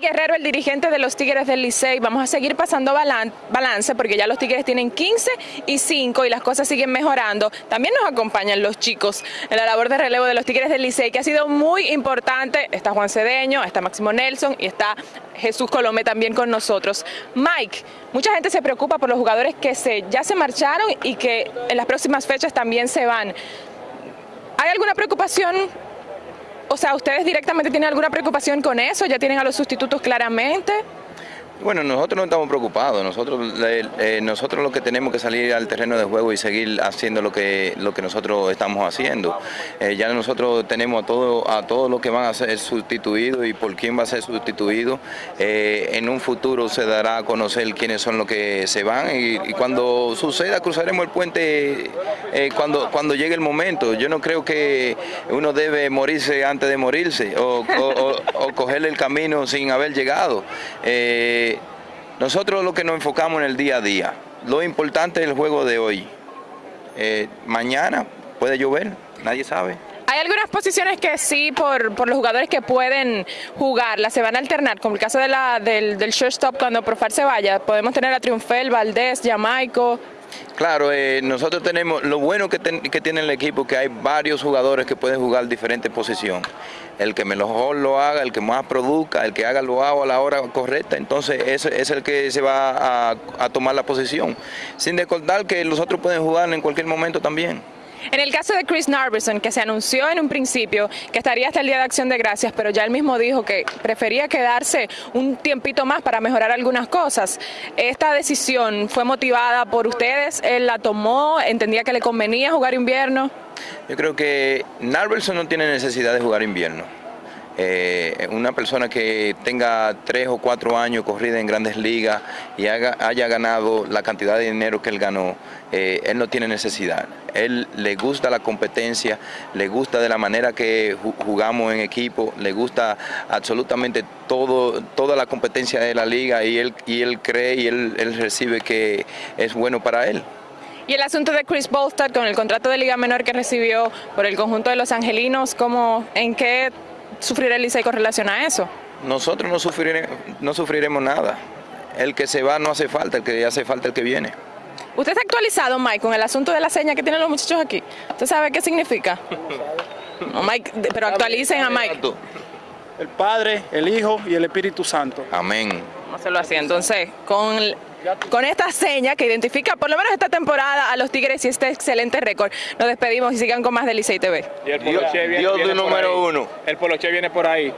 Guerrero, el dirigente de los Tigres del Licey. Vamos a seguir pasando balance porque ya los Tigres tienen 15 y 5 y las cosas siguen mejorando. También nos acompañan los chicos en la labor de relevo de los Tigres del Licey, que ha sido muy importante. Está Juan Cedeño, está Máximo Nelson y está Jesús Colome también con nosotros. Mike, mucha gente se preocupa por los jugadores que se, ya se marcharon y que en las próximas fechas también se van. ¿Hay alguna preocupación o sea, ¿ustedes directamente tienen alguna preocupación con eso? ¿Ya tienen a los sustitutos claramente? Bueno, nosotros no estamos preocupados, nosotros, eh, nosotros lo que tenemos que salir al terreno de juego y seguir haciendo lo que, lo que nosotros estamos haciendo. Eh, ya nosotros tenemos a todo, a todo lo que van a ser sustituidos y por quién va a ser sustituido. Eh, en un futuro se dará a conocer quiénes son los que se van y, cuando suceda cruzaremos el puente cuando, cuando llegue el momento. Yo no creo que uno debe morirse antes de morirse o, o, coger el camino sin haber llegado. Nosotros lo que nos enfocamos en el día a día, lo importante es el juego de hoy. Eh, mañana puede llover, nadie sabe. Hay algunas posiciones que sí, por, los jugadores que pueden jugarlas, se van a alternar, como el caso del, del shortstop cuando Profar se vaya. Podemos tener a Triunfel, Valdés, Jamaico. Claro, eh, nosotros tenemos, lo bueno que, tiene el equipo que hay varios jugadores que pueden jugar diferentes posiciones. El que mejor lo haga, el que más produzca, el que haga lo hago a la hora correcta, entonces ese es el que se va a, a tomar la posición. Sin recordar que los otros pueden jugar en cualquier momento también. En el caso de Chris Narvison, que se anunció en un principio que estaría hasta el Día de Acción de Gracias, pero ya él mismo dijo que prefería quedarse un tiempito más para mejorar algunas cosas. ¿Esta decisión fue motivada por ustedes? ¿Él la tomó? ¿Entendía que le convenía jugar invierno? Yo creo que Narvison no tiene necesidad de jugar invierno. Eh, una persona que tenga tres o cuatro años corrida en grandes ligas y haya ganado la cantidad de dinero que él ganó, eh, él no tiene necesidad. Él le gusta la competencia, le gusta de la manera que jugamos en equipo, le gusta absolutamente todo, toda la competencia de la liga y él, y él cree y él, él recibe que es bueno para él. Y el asunto de Chris Bolstad con el contrato de Liga Menor que recibió por el conjunto de los angelinos, ¿cómo, ¿en qué sufrir el Licey con relación a eso? Nosotros no, no sufriremos nada. El que se va no hace falta, el que hace falta el que viene. ¿Usted está actualizado, Mike, con el asunto de la seña que tienen los muchachos aquí? ¿Usted sabe qué significa? No, Mike, pero actualicen a Mike. El Padre, el Hijo y el Espíritu Santo. Amén. Vamos a hacerlo así. Entonces, con con esta seña que identifica por lo menos esta temporada a los Tigres y este excelente récord. Nos despedimos y sigan con más de Licey TV. Y el Dios, número uno. El Poloche viene por ahí.